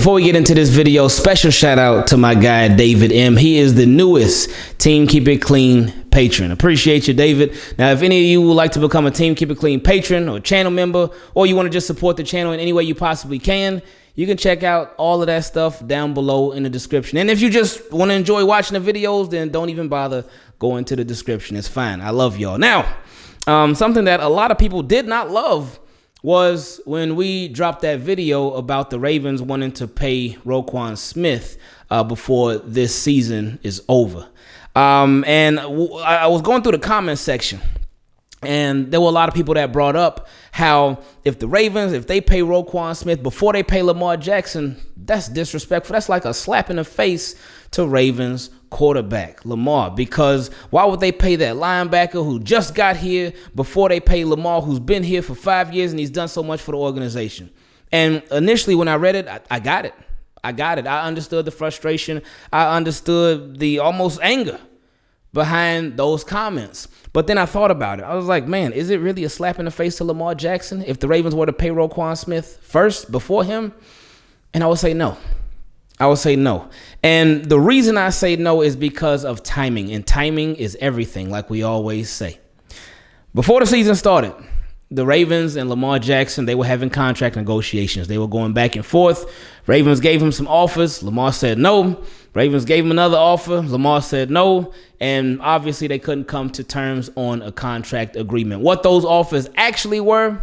Before we get into this video, special shout out to my guy David M. He is the newest Team Keep It Clean patron. Appreciate you, David. Now, if any of you would like to become a Team Keep It Clean patron or channel member, or you want to just support the channel in any way you possibly can, you can check out all of that stuff down below in the description. And if you just want to enjoy watching the videos, then don't even bother going to the description. It's fine. I love y'all. Now, um, something that a lot of people did not love was when we dropped that video about the Ravens wanting to pay Roquan Smith uh, before this season is over. Um, and I was going through the comment section, and there were a lot of people that brought up how if the Ravens, if they pay Roquan Smith before they pay Lamar Jackson, that's disrespectful. That's like a slap in the face to Ravens quarterback, Lamar, because why would they pay that linebacker who just got here before they pay Lamar, who's been here for five years and he's done so much for the organization? And initially, when I read it, I, I got it. I got it. I understood the frustration. I understood the almost anger behind those comments. But then I thought about it. I was like, man, is it really a slap in the face to Lamar Jackson if the Ravens were to pay Roquan Smith first before him? And I would say no. I would say no. And the reason I say no is because of timing. And timing is everything, like we always say. Before the season started, the Ravens and Lamar Jackson, they were having contract negotiations. They were going back and forth. Ravens gave him some offers. Lamar said no. Ravens gave him another offer. Lamar said no. And obviously, they couldn't come to terms on a contract agreement. What those offers actually were,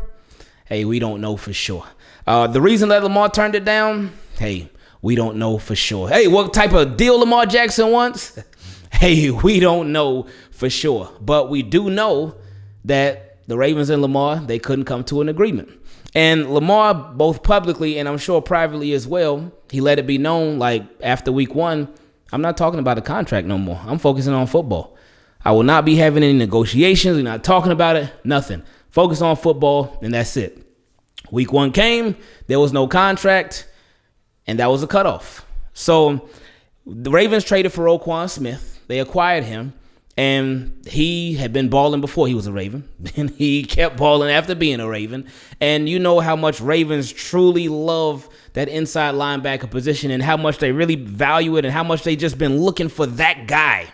hey, we don't know for sure. Uh, the reason that Lamar turned it down, hey, we don't know for sure. Hey, what type of deal Lamar Jackson wants? hey, we don't know for sure. But we do know that the Ravens and Lamar, they couldn't come to an agreement. And Lamar, both publicly and I'm sure privately as well, he let it be known like after week one, I'm not talking about a contract no more. I'm focusing on football. I will not be having any negotiations. We're not talking about it. Nothing. Focus on football, and that's it. Week one came, there was no contract and that was a cutoff. So the Ravens traded for Roquan Smith. They acquired him, and he had been balling before he was a Raven, and he kept balling after being a Raven. And you know how much Ravens truly love that inside linebacker position, and how much they really value it, and how much they just been looking for that guy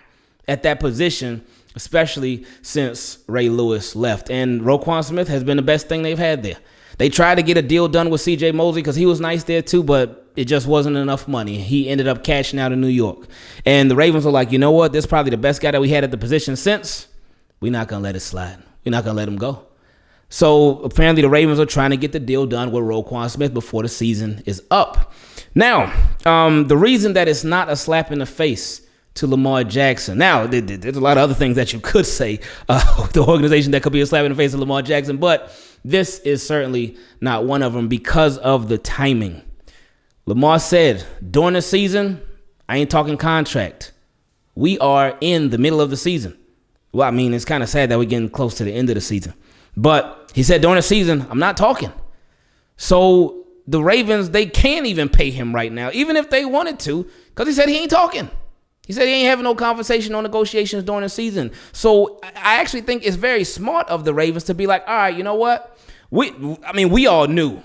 at that position. Especially since Ray Lewis left. And Roquan Smith has been the best thing they've had there. They tried to get a deal done with CJ Mosley because he was nice there too, but it just wasn't enough money. He ended up cashing out in New York. And the Ravens were like, you know what? This is probably the best guy that we had at the position since. We're not going to let it slide. We're not going to let him go. So apparently the Ravens are trying to get the deal done with Roquan Smith before the season is up. Now, um, the reason that it's not a slap in the face to Lamar Jackson. Now, there's a lot of other things that you could say uh, the organization that could be a slap in the face of Lamar Jackson, but this is certainly not one of them because of the timing. Lamar said during the season, I ain't talking contract. We are in the middle of the season. Well, I mean, it's kind of sad that we're getting close to the end of the season. But he said during the season, I'm not talking. So the Ravens, they can't even pay him right now, even if they wanted to, because he said he ain't talking. He said he ain't having no conversation on negotiations during the season. So I actually think it's very smart of the Ravens to be like, all right, you know what? We, I mean, we all knew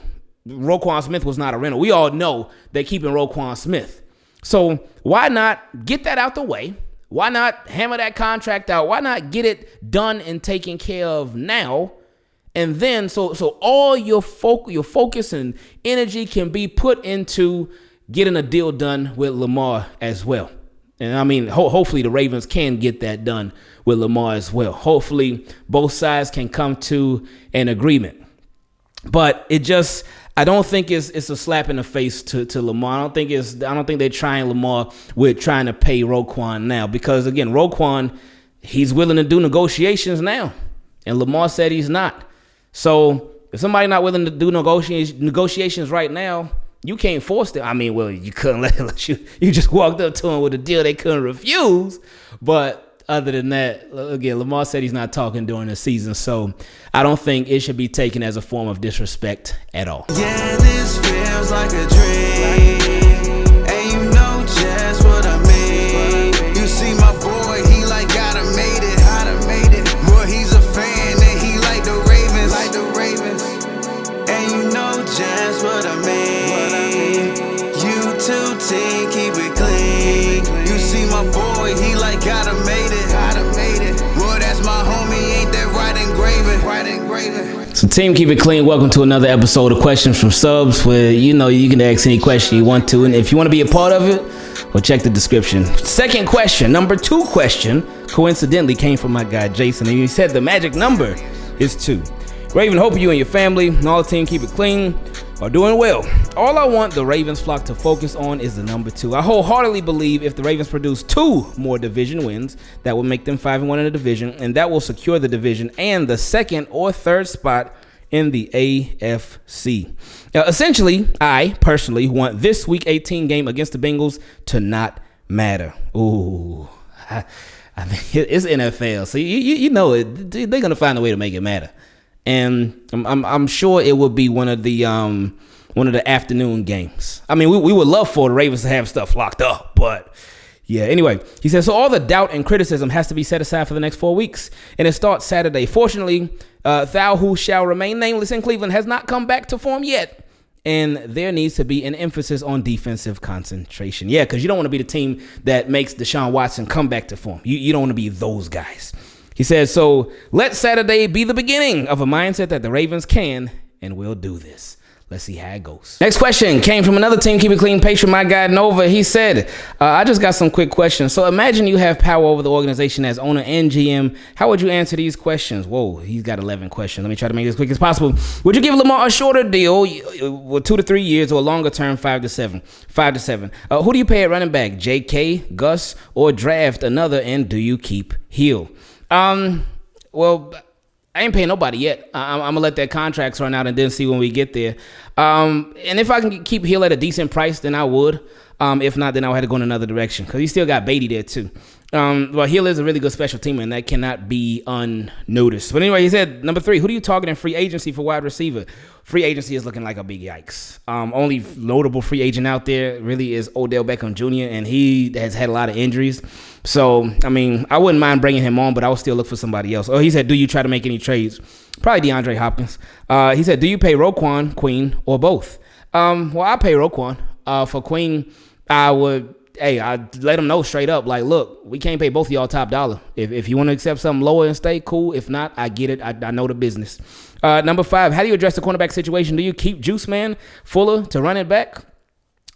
Roquan Smith was not a rental. We all know they're keeping Roquan Smith. So why not get that out the way? Why not hammer that contract out? Why not get it done and taken care of now? And then so so all your focus your focus and energy can be put into getting a deal done with Lamar as well. And I mean, ho hopefully the Ravens can get that done with Lamar as well. Hopefully both sides can come to an agreement. But it just I don't think it's it's a slap in the face to, to Lamar. I don't think it's I don't think they're trying Lamar with trying to pay Roquan now because again Roquan he's willing to do negotiations now, and Lamar said he's not. So if somebody not willing to do negotiations negotiations right now, you can't force them. I mean, well, you couldn't let, let you you just walked up to him with a deal they couldn't refuse, but other than that, again, Lamar said he's not talking during the season, so I don't think it should be taken as a form of disrespect at all. Yeah, team, keep it clean. Welcome to another episode of Questions from Subs, where you know you can ask any question you want to, and if you want to be a part of it, well, check the description. Second question, number two question, coincidentally came from my guy Jason, and he said the magic number is two. Raven, hope you and your family and all the team keep it clean are doing well. All I want the Ravens flock to focus on is the number two. I wholeheartedly believe if the Ravens produce two more division wins, that will make them five and one in the division, and that will secure the division and the second or third spot in the AFC. Now, essentially, I personally want this Week 18 game against the Bengals to not matter. Ooh. I, I mean, it's NFL, so you, you, you know it. They're gonna find a way to make it matter and I'm, I'm, I'm sure it would be one of the um one of the afternoon games. I mean, we, we would love for the Ravens to have stuff locked up, but yeah. Anyway, he says so. All the doubt and criticism has to be set aside for the next four weeks, and it starts Saturday. Fortunately, uh, thou who shall remain nameless in Cleveland has not come back to form yet. And there needs to be an emphasis on defensive concentration. Yeah, because you don't want to be the team that makes Deshaun Watson come back to form. You, you don't want to be those guys. He says, So let Saturday be the beginning of a mindset that the Ravens can and will do this. Let's see how it goes. Next question came from another team, Keep It Clean patron, my guy Nova. He said, uh, I just got some quick questions. So imagine you have power over the organization as owner and GM. How would you answer these questions? Whoa, he's got 11 questions. Let me try to make this quick as possible. Would you give Lamar a shorter deal, with two to three years, or a longer term, five to seven? Five to seven. Uh, who do you pay at running back, JK, Gus, or draft another? And do you keep Hill? Um, well, I ain't paying nobody yet. I, am gonna let that contracts run out and then see when we get there. Um, and if I can keep Hill at a decent price, then I would. Um, if not, then I would have to go in another direction because he still got Beatty there too. Um, well, Hill is a really good special teamer, and that cannot be unnoticed. But anyway, he said number three. Who do you target in free agency for wide receiver? Free agency is looking like a big yikes. Um, only notable free agent out there really is Odell Beckham Jr., and he has had a lot of injuries. So, I mean, I wouldn't mind bringing him on, but I would still look for somebody else. Oh, he said, do you try to make any trades? Probably DeAndre Hopkins. Uh, he said, do you pay Roquan, Queen, or both? Um, well, I pay Roquan. Uh, for Queen, I would hey, I let them know straight up, like, look, we can't pay both of y'all top dollar. If, if you want to accept something lower and stay, cool. If not, I get it. I, I know the business. Uh, number five, how do you address the cornerback situation? Do you keep Juice Man Fuller to run it back?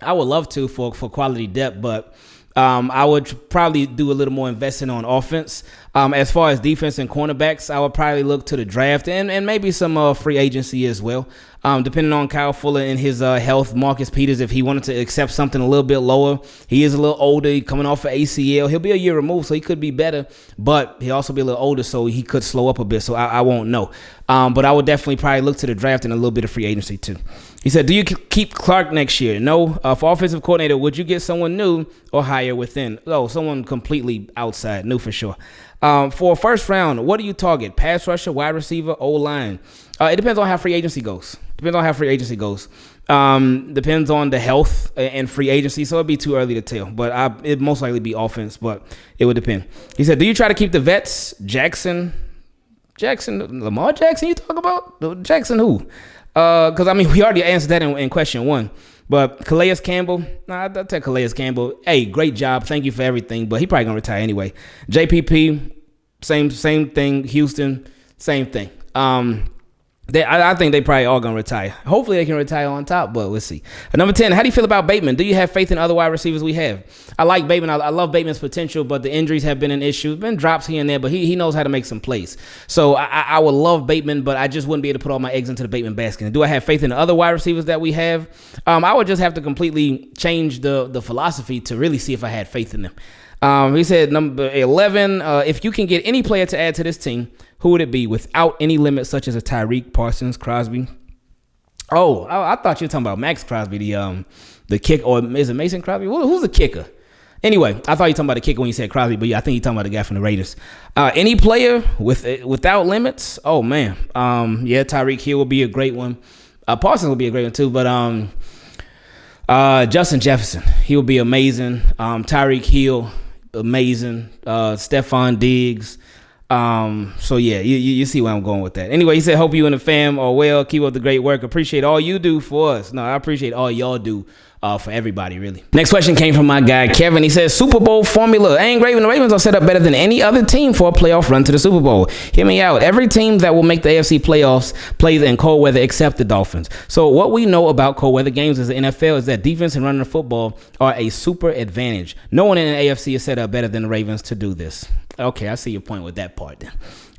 I would love to for for quality depth, but um, I would probably do a little more investing on offense. Um, as far as defense and cornerbacks, I would probably look to the draft and, and maybe some uh, free agency as well. Um, depending on Kyle Fuller and his uh, health, Marcus Peters, if he wanted to accept something a little bit lower, he is a little older, coming off of ACL. He'll be a year removed, so he could be better, but he'll also be a little older, so he could slow up a bit. So I, I won't know. Um, but I would definitely probably look to the draft and a little bit of free agency too. He said, "Do you keep Clark next year? No. Uh, for offensive coordinator, would you get someone new or hire within? Oh, someone completely outside, new for sure. Um, for first round, what do you target? Pass rusher, wide receiver, O line? Uh, it depends on how free agency goes. Depends on how free agency goes. Um, depends on the health and free agency, so it'd be too early to tell. But I, it'd most likely be offense, but it would depend. He said, "Do you try to keep the vets? Jackson, Jackson, Lamar Jackson? You talk about Jackson who? Because uh, I mean, we already answered that in, in question one. But Calais Campbell, nah, I'll tell Calais Campbell, hey, great job, thank you for everything. But he probably gonna retire anyway. JPP, same same thing. Houston, same thing. Um, they, I, I, think they probably all gonna retire. Hopefully they can retire on top, but we'll see. number ten, how do you feel about Bateman? Do you have faith in other wide receivers we have? I like Bateman. I, I love Bateman's potential, but the injuries have been an issue. Been drops here and there, but he, he knows how to make some plays. So I, I would love Bateman, but I just wouldn't be able to put all my eggs into the Bateman basket. Do I have faith in the other wide receivers that we have? Um, I would just have to completely change the the philosophy to really see if I had faith in them. Um, he said number eleven, uh, if you can get any player to add to this team who would it be without any limits such as a Tyreek, Parsons, Crosby? Oh, I, I, thought you were talking about Maxx Crosby, the um, the kick, or is it Mason Crosby? who's the kicker? Anyway, I thought you were talking about the kicker when you said Crosby, but yeah, I think you're talking about the guy from the Raiders. Uh, any player with without limits? Oh man, um, yeah, Tyreek Hill will be a great one. Uh, Parsons will be a great one too, but um, uh, Justin Jefferson, he will be amazing. Um, Tyreek Hill, amazing. Uh, Stefon Diggs, Um, so yeah, you, you, you see where I'm going with that. Anyway, he said, "Hope you and the fam are well. Keep up the great work. Appreciate all you do for us. No, I appreciate all y'all do uh, for everybody, really. Next question came from my guy Kevin. He says Super Bowl formula. Ain't Raven. The Ravens are set up better than any other team for a playoff run to the Super Bowl. Hear me out. Every team that will make the AFC playoffs plays in cold weather except the Dolphins. So what we know about cold weather games as the NFL is that defense and running the football are a super advantage. No one in the AFC is set up better than the Ravens to do this. Okay, I see your point with that part then.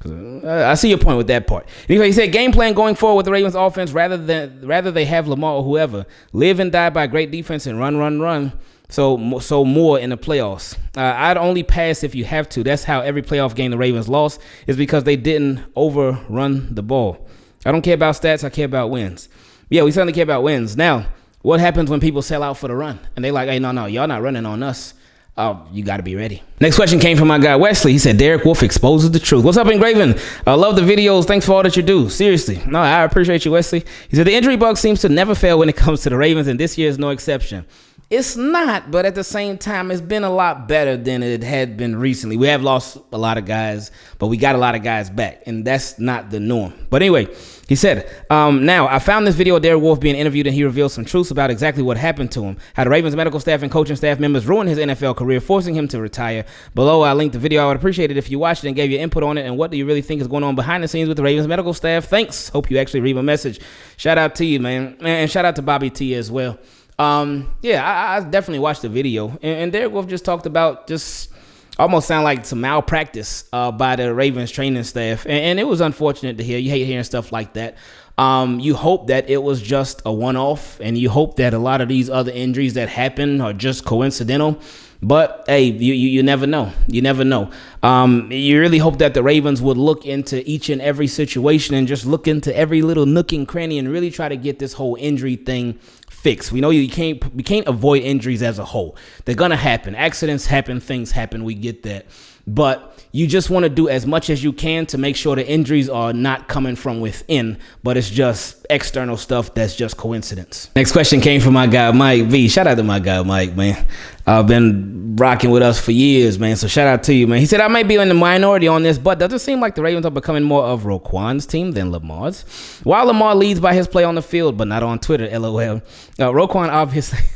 Uh, I see your point with that part. Anyway, he said game plan going forward with the Ravens offense rather than rather they have Lamar or whoever live and die by great defense and run, run, run. So so more in the playoffs. Uh, I'd only pass if you have to. That's how every playoff game the Ravens lost is because they didn't overrun the ball. I don't care about stats. I care about wins. Yeah, we certainly care about wins. Now, what happens when people sell out for the run and they like, hey, no, no, y'all not running on us. Oh, you got to be ready. Next question came from my guy Wesley. He said, Derek Wolfe exposes the truth. What's up, Engraven? I love the videos. Thanks for all that you do. Seriously. No, I appreciate you, Wesley. He said, the injury bug seems to never fail when it comes to the Ravens, and this year is no exception. It's not, but at the same time, it's been a lot better than it had been recently. We have lost a lot of guys, but we got a lot of guys back, and that's not the norm. But anyway, he said, um, Now, I found this video of Derek Wolfe being interviewed, and he revealed some truths about exactly what happened to him. How the Ravens medical staff and coaching staff members ruined his NFL career, forcing him to retire. Below, I linked the video. I would appreciate it if you watched it and gave your input on it. And what do you really think is going on behind the scenes with the Ravens medical staff? Thanks. Hope you actually read my message. Shout out to you, man. And shout out to Bobby T as well. Um, yeah, I, I, definitely watched the video, and, and Derek Wolfe just talked about just almost sound like some malpractice uh, by the Ravens training staff, and, and, it was unfortunate to hear. You hate hearing stuff like that. Um, you hope that it was just a one-off, and you hope that a lot of these other injuries that happen are just coincidental. But hey, you, you, you never know. You never know. Um, you really hope that the Ravens would look into each and every situation and just look into every little nook and cranny and really try to get this whole injury thing fixed. We know you can't we can't avoid injuries as a whole. They're gonna happen. Accidents happen. Things happen. We get that. But you just want to do as much as you can to make sure the injuries are not coming from within, but it's just external stuff that's just coincidence. Next question came from my guy Mike V. Shout out to my guy Mike, man. I've been rocking with us for years, man. So shout out to you, man. He said I might be in the minority on this, but does it seem like the Ravens are becoming more of Roquan's team than Lamar's? While Lamar leads by his play on the field, but not on Twitter, lol. Uh, Roquan obviously.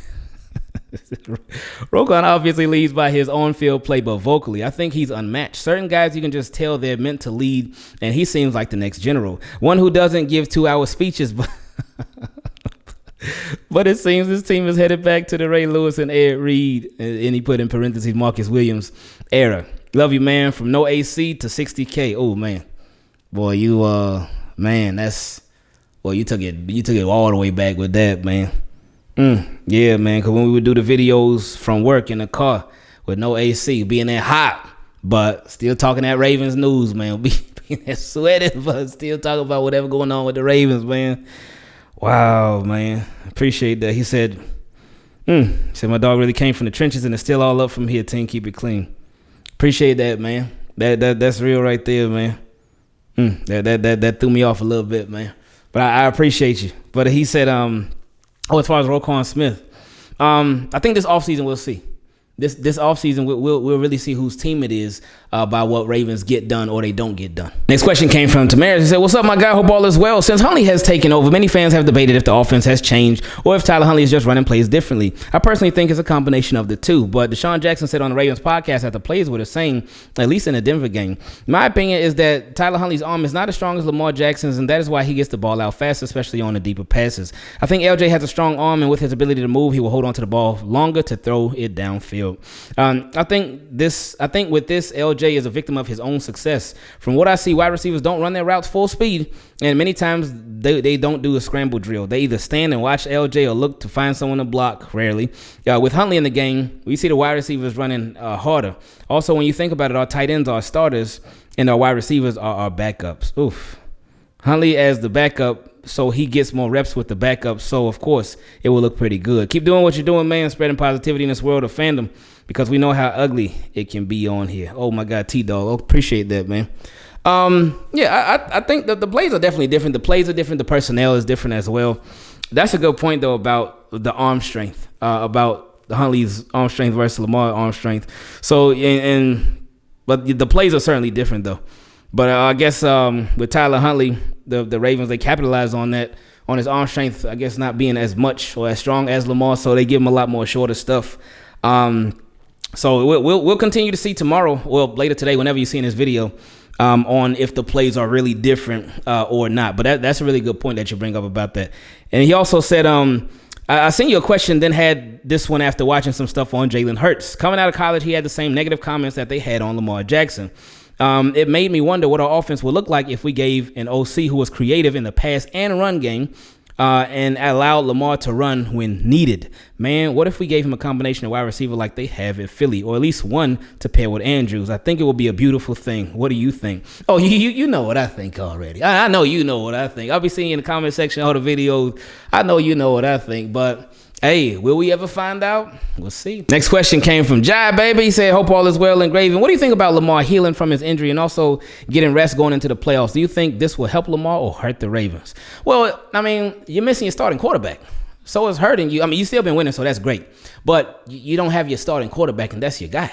Roquan obviously leads by his on-field play, but vocally, I think he's unmatched. Certain guys you can just tell they're meant to lead, and he seems like the next general, one who doesn't give two-hour speeches, but. but it seems this team is headed back to the Ray Lewis and Ed Reed, and he put in parentheses Marcus Williams era. Love you, man. From no AC to 60k. Oh man, boy, you uh, man, that's well, you took it, you took it all the way back with that, man. Mm, yeah, man. Cause when we would do the videos from work in the car with no AC, being that hot, but still talking that Ravens news, man. Be, being that sweating, but still talking about whatever going on with the Ravens, man. Wow, man. Appreciate that. He said, mm, he said my dog really came from the trenches and it's still all up from here. Team, keep it clean. Appreciate that, man. That that that's real right there, man. Mm, that that that that threw me off a little bit, man. But I, I appreciate you. But he said, um, Oh, as far as Roquan Smith, um, I think this offseason we'll see. This this offseason we'll, we'll, we'll really see whose team it is uh, by what Ravens get done or they don't get done. Next question came from Tamaris. He said, "What's up, my guy? Hope all is well. Since Huntley has taken over, many fans have debated if the offense has changed or if Tyler Huntley is just running plays differently. I personally think it's a combination of the two. But DeSean Jackson said on the Ravens podcast that the plays were the same, at least in the Denver game. My opinion is that Tyler Huntley's arm is not as strong as Lamar Jackson's, and that is why he gets the ball out fast, especially on the deeper passes. I think LJ has a strong arm, and with his ability to move, he will hold on to the ball longer to throw it downfield." Um, I think this. I think with this, LJ is a victim of his own success. From what I see, wide receivers don't run their routes full speed, and many times they, they don't do a scramble drill. They either stand and watch LJ or look to find someone to block. Rarely. Uh, with Huntley in the game, we see the wide receivers running uh, harder. Also, when you think about it, our tight ends are starters, and our wide receivers are our backups. Oof. Huntley as the backup, so he gets more reps with the backup. So of course it will look pretty good. Keep doing what you're doing, man. Spreading positivity in this world of fandom because we know how ugly it can be on here. Oh my God, T Dog, oh, appreciate that, man. Um, yeah, I, I think that the plays are definitely different. The plays are different. The personnel is different as well. That's a good point though about the arm strength, uh, about the Huntley's arm strength versus Lamar arm strength. So and, and but the plays are certainly different though. But uh, I guess um, with Tyler Huntley, the the Ravens they capitalized on that on his arm strength. I guess not being as much or as strong as Lamar, so they give him a lot more shorter stuff. Um, so we'll, we'll, we'll continue to see tomorrow, well later today, whenever you see in this video, um, on if the plays are really different uh, or not. But that, that's a really good point that you bring up about that. And he also said, um, I, I sent you a question, then had this one after watching some stuff on Jalen Hurts. Coming out of college, he had the same negative comments that they had on Lamar Jackson. Um, it made me wonder what our offense would look like if we gave an OC who was creative in the pass and run game uh, and allowed Lamar to run when needed. Man, what if we gave him a combination of wide receiver like they have at Philly, or at least one to pair with Andrews? I think it would be a beautiful thing. What do you think? Oh, you you, you know what I think already. I, I know you know what I think. I'll be seeing in the comment section all the videos. I know you know what I think, but Hey, will we ever find out? We'll see. Next question came from Jai Baby. He said, Hope all is well in Graven. What do you think about Lamar healing from his injury and also getting rest going into the playoffs? Do you think this will help Lamar or hurt the Ravens? Well, I mean, you're missing your starting quarterback. So it's hurting you. I mean, you still been winning, so that's great. But you don't have your starting quarterback, and that's your guy.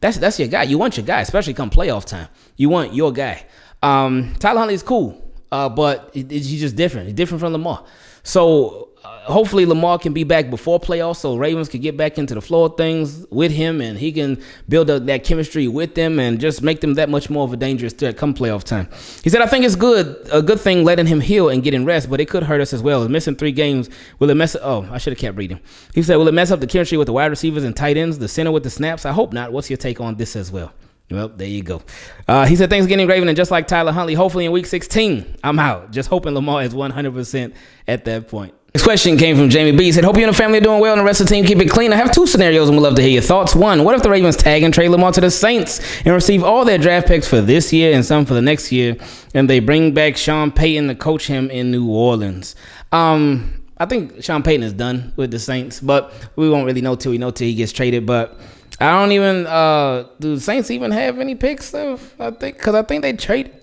That's that's your guy. You want your guy, especially come playoff time. You want your guy. Um, Tyler Huntley is cool, uh, but he's just different. He's different from Lamar. So hopefully Lamar can be back before playoffs, so Ravens can get back into the flow of things with him, and he can build a, that chemistry with them, and just make them that much more of a dangerous threat come playoff time. He said, "I think it's good, a good thing letting him heal and getting rest, but it could hurt us as well. Missing three games will it mess? Oh, I should have kept reading. He said, will it mess up the chemistry with the wide receivers and tight ends, the center with the snaps? I hope not. What's your take on this as well?" Well, there you go. Uh, he said, Things getting Graven, and just like Tyler Huntley, hopefully in week 16, I'm out. Just hoping Lamar is 100% at that point. This question came from Jamie B. He said, Hope you and the family are doing well and the rest of the team keep it clean. I have two scenarios and would love to hear your thoughts. One, what if the Ravens tag and trade Lamar to the Saints and receive all their draft picks for this year and some for the next year, and they bring back Sean Payton to coach him in New Orleans? Um, I think Sean Payton is done with the Saints, but we won't really know till we know till he gets traded. But I don't even uh, do the Saints even have any picks though? I think because I think they traded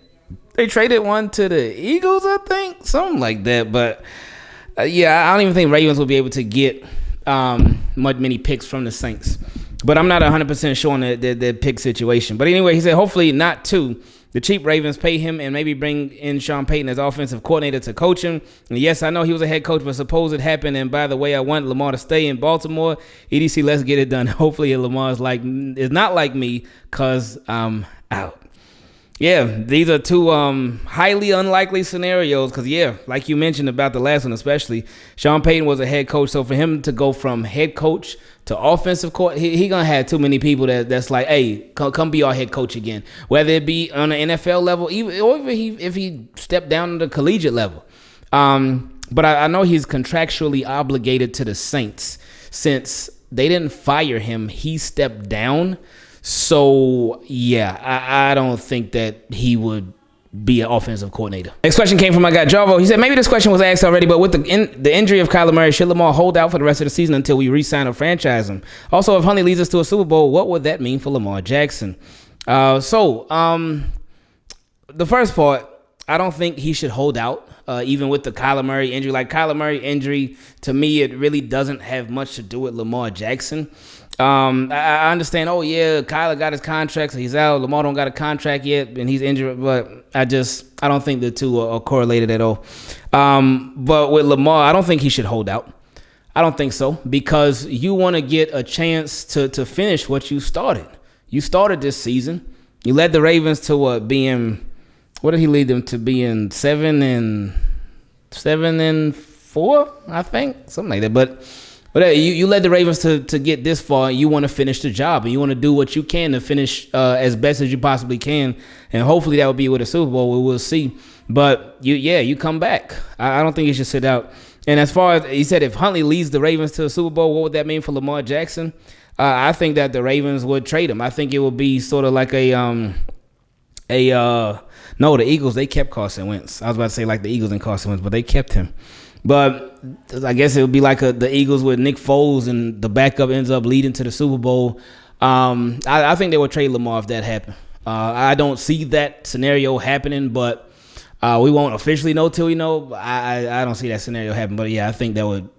they traded one to the Eagles, I think something like that, but uh, yeah, I don't even think Ravens will be able to get um, much many picks from the Saints. But I'm not 100% sure on the, the, the pick situation. But anyway, he said hopefully not two. The cheap Ravens pay him and maybe bring in Sean Payton as offensive coordinator to coach him. And yes, I know he was a head coach, but suppose it happened. And by the way, I want Lamar to stay in Baltimore. EDC, let's get it done. Hopefully, Lamar's like is not like me because I'm out. Yeah, these are two um, highly unlikely scenarios because, yeah, like you mentioned about the last one, especially Sean Payton was a head coach, so for him to go from head coach to offensive court, he, he gonna have too many people that that's like, hey, come, come be our head coach again, whether it be on an NFL level, even or if he if he stepped down to the collegiate level. Um, but I, I know he's contractually obligated to the Saints since they didn't fire him; he stepped down. So yeah, I, I don't think that he would be an offensive coordinator. Next question came from my guy Javo. He said maybe this question was asked already, but with the in, the injury of Kyler Murray, should Lamar hold out for the rest of the season until we re-sign or franchise him? Also, if Huntley leads us to a Super Bowl, what would that mean for Lamar Jackson? Uh, so um, the first part, I don't think he should hold out. Uh, even with the Kyler Murray injury, like Kyler Murray injury, to me, it really doesn't have much to do with Lamar Jackson. Um, I, I, understand. Oh yeah, Kyler got his contract, so he's out. Lamar don't got a contract yet, and he's injured. But I just I don't think the two are, are correlated at all. Um, but with Lamar, I don't think he should hold out. I don't think so because you want to get a chance to to finish what you started. You started this season. You led the Ravens to what being what did he lead them to being seven and seven and four, I think something like that. But but you, you led the Ravens to, to get this far. And you want to finish the job, and you want to do what you can to finish uh, as best as you possibly can, and hopefully that will be with a Super Bowl. We will see. But you, yeah, you come back. I, I don't think you should sit out. And as far as he said, if Huntley leads the Ravens to a Super Bowl, what would that mean for Lamar Jackson? Uh, I think that the Ravens would trade him. I think it would be sort of like a um a uh no, the Eagles they kept Carson Wentz. I was about to say like the Eagles and Carson Wentz, but they kept him. But I guess it would be like a, the Eagles with Nick Foles and the backup ends up leading to the Super Bowl. Um, I, I, think they would trade Lamar if that happened. Uh, I don't see that scenario happening, but uh, we won't officially know till we know. I, I, I don't see that scenario happen. But yeah, I think that would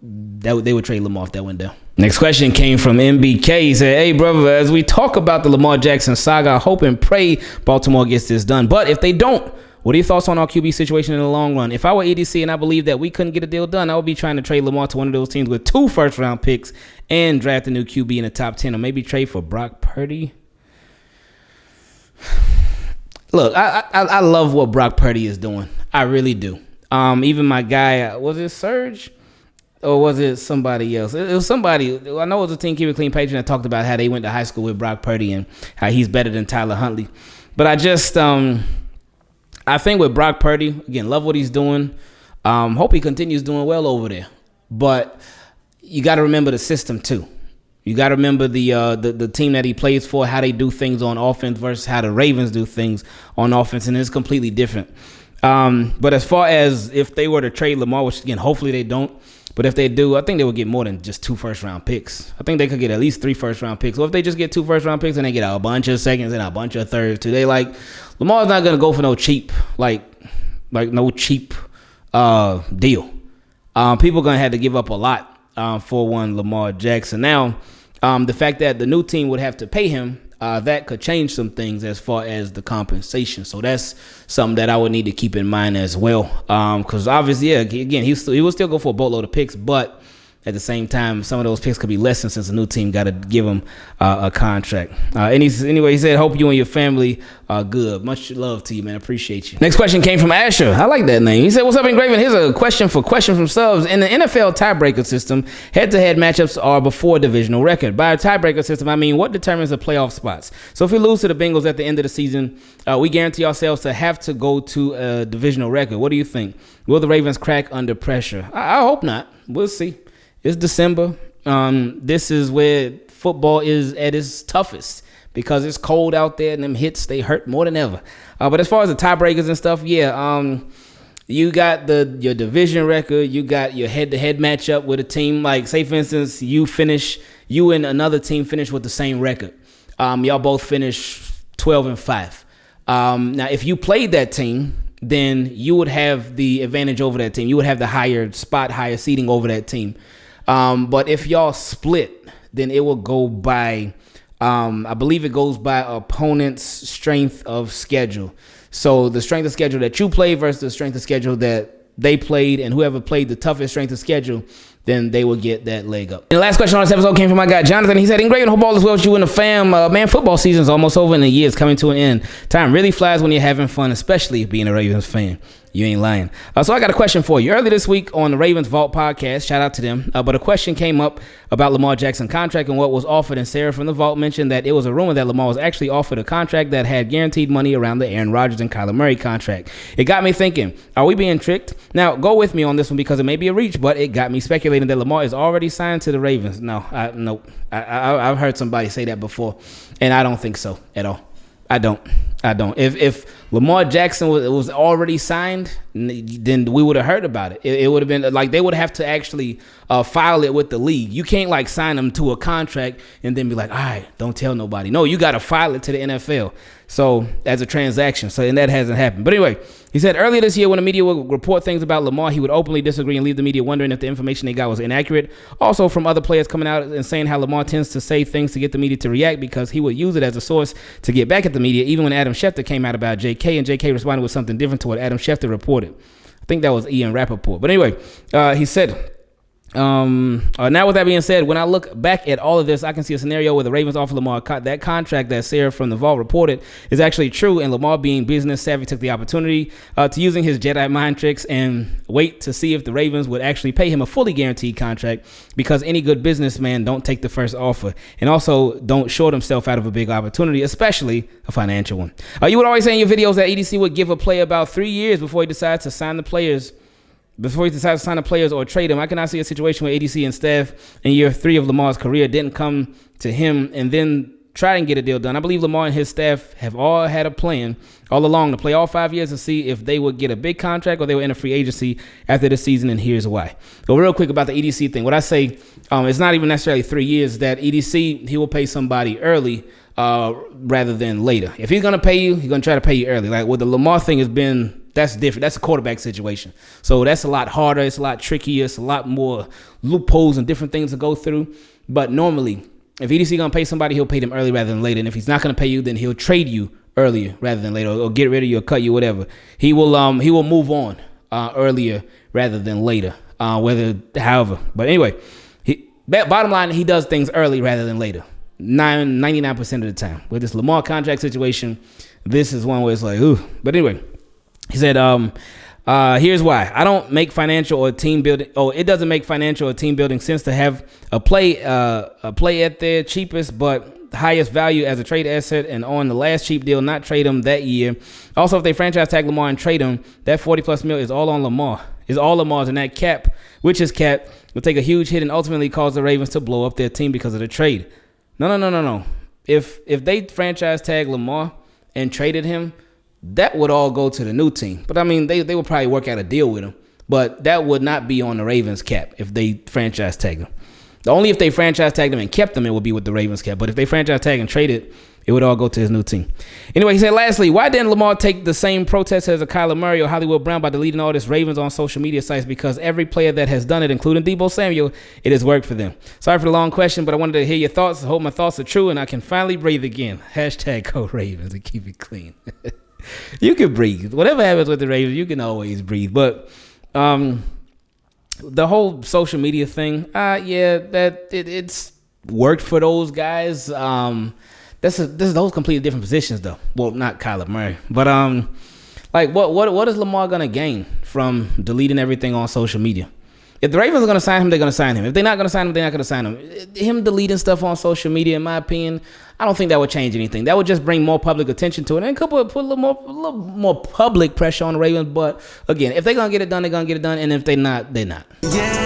that would, they would trade Lamar if that went down. Next question came from MBK. He said, Hey, brother, as we talk about the Lamar Jackson saga, I hope and pray Baltimore gets this done. But if they don't, what are your thoughts on our QB situation in the long run? If I were EDC and I believe that we couldn't get a deal done, I would be trying to trade Lamar to one of those teams with two first round picks and draft a new QB in the top 10 or maybe trade for Brock Purdy. Look, I, I, I love what Brock Purdy is doing. I really do. Um, even my guy, was it Serge? or was it somebody else? It was somebody. I know it was a Team Keep It Clean patron that talked about how they went to high school with Brock Purdy and how he's better than Tyler Huntley. But I just, um, I think with Brock Purdy, again, love what he's doing. Um, hope he continues doing well over there. But you got to remember the system too. You got to remember the, uh, the the team that he plays for, how they do things on offense versus how the Ravens do things on offense, and it's completely different. Um, but as far as if they were to trade Lamar, which again, hopefully they don't, but if they do, I think they would get more than just two first round picks. I think they could get at least three first round picks. Or if they just get two first round picks and they get a bunch of seconds and a bunch of thirds too, they like Lamar's not gonna go for no cheap like like no cheap uh deal. Um, people gonna have to give up a lot um, for one Lamar Jackson. Now, um, the fact that the new team would have to pay him uh, that could change some things as far as the compensation. So that's something that I would need to keep in mind as well. Because um, obviously, yeah, again, he still, he will still go for a boatload of picks, but at the same time, some of those picks could be lessened since the new team got to give him uh, a contract. Uh, he's, anyway, he said, "Hope you and your family are good. Much love to you, man. Appreciate you." Next question came from Asher. I like that name. He said, "What's up, Ingraven? Here's a question for question from subs. In the NFL tiebreaker system, head-to-head matchups are before divisional record. By a tiebreaker system, I mean what determines the playoff spots. So if we lose to the Bengals at the end of the season, uh, we guarantee ourselves to have to go to a divisional record. What do you think? Will the Ravens crack under pressure? I, I hope not. We'll see." It's December. Um, this is where football is at its toughest because it's cold out there and them hits they hurt more than ever. Uh, but as far as the tiebreakers and stuff, yeah, um, you got the your division record, you got your head to head matchup with a team like say for instance you finish you and another team finish with the same record. Um, y'all both finish twelve and five. Um, now if you played that team, then you would have the advantage over that team. You would have the higher spot, higher seating over that team. Um, but if y'all split, then it will go by, um, I believe it goes by opponent's strength of schedule. So the strength of schedule that you play versus the strength of schedule that they played, and whoever played the toughest strength of schedule, then they will get that leg up. And the last question on this episode came from my guy Jonathan. He said, "Ingraven hope all is well with you and the fam. Uh, man, football season's almost over and the year's coming to an end. Time really flies when you're having fun, especially being a Ravens fan. You ain't lying. Uh, so I got a question for you. Earlier this week on the Ravens Vault podcast, shout out to them. Uh, but a question came up about Lamar Jackson contract and what was offered. And Sarah from the Vault mentioned that it was a rumor that Lamar was actually offered a contract that had guaranteed money around the Aaron Rodgers and Kyler Murray contract. It got me thinking: Are we being tricked? Now go with me on this one because it may be a reach, but it got me speculating that Lamar is already signed to the Ravens. No, I, no, I, I, I've heard somebody say that before, and I don't think so at all. I don't. I don't. If if Lamar Jackson was, was already signed, then we would have heard about it. It, it would have been like they would have to actually uh, file it with the league. You can't like sign them to a contract and then be like, all right, don't tell nobody. No, you got to file it to the NFL. So as a transaction. So and that hasn't happened. But anyway, he said earlier this year when the media would report things about Lamar, he would openly disagree and leave the media wondering if the information they got was inaccurate. Also from other players coming out and saying how Lamar tends to say things to get the media to react because he would use it as a source to get back at the media. Even when Adam Schefter came out about J.K. and J.K. responded with something different to what Adam Schefter reported. I think that was Ian Rapoport. But anyway, uh, he said um, uh, now, with that being said, when I look back at all of this, I can see a scenario where the Ravens offer Lamar co- that contract that Sarah from the Vault reported is actually true, and Lamar, being business savvy, took the opportunity uh, to using his Jedi mind tricks and wait to see if the Ravens would actually pay him a fully guaranteed contract. Because any good businessman don't take the first offer, and also don't short himself out of a big opportunity, especially a financial one. Uh, you would always say in your videos that EDC would give a player about three years before he decides to sign the players before he decides to sign the players or trade them. I cannot see a situation where EDC and staff in year three of Lamar's career didn't come to him and then try and get a deal done. I believe Lamar and his staff have all had a plan all along to play all five years and see if they would get a big contract or they would enter free agency after the season. And here's why. But real quick about the EDC thing. What I say, um, it's not even necessarily three years. That EDC he will pay somebody early. Uh, rather than later. If he's gonna pay you, he's gonna try to pay you early. Like with the Lamar thing has been that's different. That's a quarterback situation. So that's a lot harder. It's a lot trickier. It's a lot more loopholes and different things to go through. But normally, if EDC gonna pay somebody, he'll pay them early rather than later. And if he's not gonna pay you, then he'll trade you earlier rather than later, or get rid of you, or cut you, whatever. He will um he will move on uh, earlier rather than later. Uh, whether however, but anyway, he bottom line he does things early rather than later. 99% of the time. With this Lamar contract situation, this is one where it's like, ooh. But anyway, he said, um, uh, here's why. I don't make financial or team building. Oh, it doesn't make financial or team building sense to have a play, uh, a play at their cheapest but highest value as a trade asset, and on the last cheap deal, not trade him that year. Also, if they franchise tag Lamar and trade him, that 40 plus mil is all on Lamar. Is all Lamar's, and that cap, which is cap, will take a huge hit and ultimately cause the Ravens to blow up their team because of the trade. No, no, no, no, no. If if they franchise tag Lamar and traded him, that would all go to the new team. But I mean, they, they would probably work out a deal with him. But that would not be on the Ravens cap if they franchise tag him. Only if they franchise tagged him and kept him, it would be with the Ravens cap. But if they franchise tag and traded, it would all go to his new team. Anyway, he said, lastly, why didn't Lamar take the same protest as a Kyler Murray or Hollywood Brown by deleting all this Ravens on social media sites? Because every player that has done it, including Deebo Samuel, it has worked for them. Sorry for the long question, but I wanted to hear your thoughts. I hope my thoughts are true and I can finally breathe again. Hashtag go Ravens and keep it clean. you can breathe. Whatever happens with the Ravens, you can always breathe. But um, the whole social media thing, uh, yeah, that it, it's worked for those guys. Um, that's a, this is those completely different positions though. Well, not Kyler Murray, but um, like what what what is Lamar gonna gain from deleting everything on social media? If the Ravens are to sign him, they're to sign him. If they're not to sign him, they're not to sign him. Him deleting stuff on social media, in my opinion, I don't think that would change anything. That would just bring more public attention to it and couple put a little more, a little more public pressure on the Ravens. But again, if they're to get it done, they're to get it done. And if they're not, they're not. Yeah,